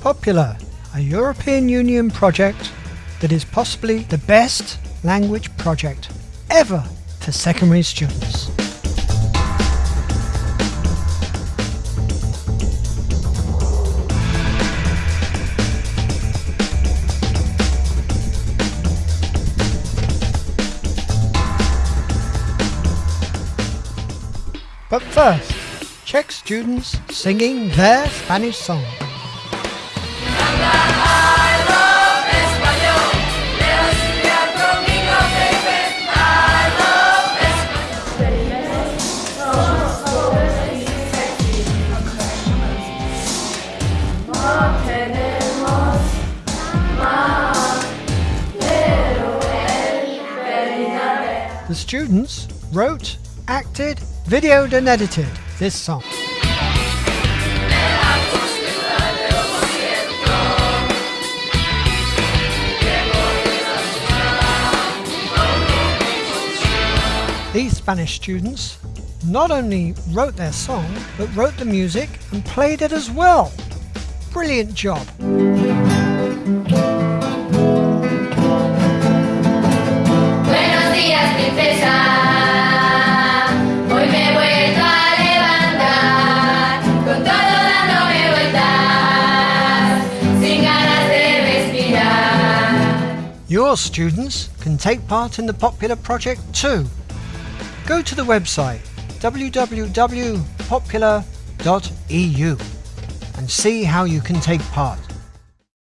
Popular, a European Union project that is possibly the best language project ever for secondary students. But first, check students singing their Spanish song. The students wrote, acted, videoed and edited this song. These Spanish students not only wrote their song, but wrote the music and played it as well. Brilliant job! Buenos días, princesa. Hoy me he vuelto a levantar con todo dándome vueltas, sin ganas de respirar. Your students can take part in the Popular project too. Go to the website www.popular.eu and see how you can take part.